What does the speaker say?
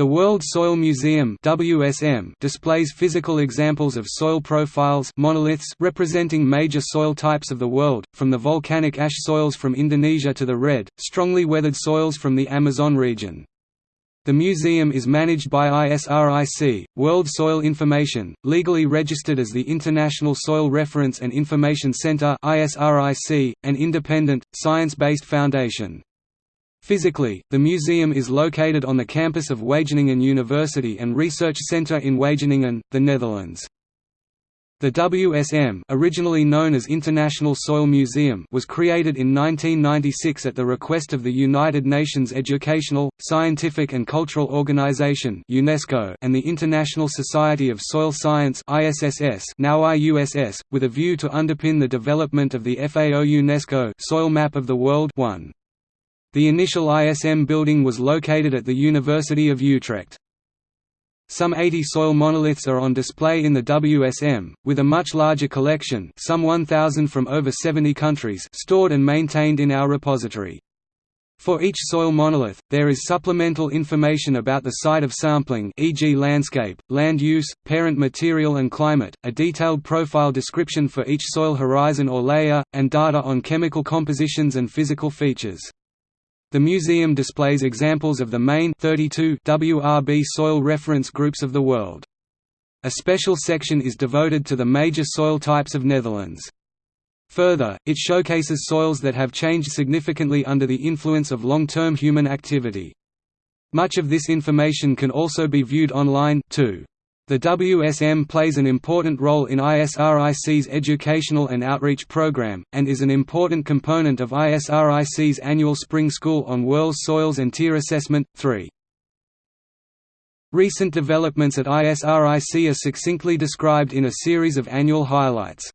The World Soil Museum WSM displays physical examples of soil profiles monoliths representing major soil types of the world, from the volcanic ash soils from Indonesia to the red, strongly weathered soils from the Amazon region. The museum is managed by ISRIC, World Soil Information, legally registered as the International Soil Reference and Information Center (ISRIC), an independent, science-based foundation. Physically, the museum is located on the campus of Wageningen University and Research Center in Wageningen, the Netherlands. The WSM originally known as International Soil Museum was created in 1996 at the request of the United Nations Educational, Scientific and Cultural Organization UNESCO and the International Society of Soil Science ISSS now IUSS, with a view to underpin the development of the FAO UNESCO Soil Map of the World 1. The initial ISM building was located at the University of Utrecht. Some 80 soil monoliths are on display in the WSM, with a much larger collection some 1,000 from over 70 countries stored and maintained in our repository. For each soil monolith, there is supplemental information about the site of sampling e.g. landscape, land use, parent material and climate, a detailed profile description for each soil horizon or layer, and data on chemical compositions and physical features. The museum displays examples of the main 32 WRB soil reference groups of the world. A special section is devoted to the major soil types of Netherlands. Further, it showcases soils that have changed significantly under the influence of long-term human activity. Much of this information can also be viewed online too. The WSM plays an important role in ISRIC's educational and outreach program, and is an important component of ISRIC's annual Spring School on World Soils and their Assessment. 3. Recent developments at ISRIC are succinctly described in a series of annual highlights.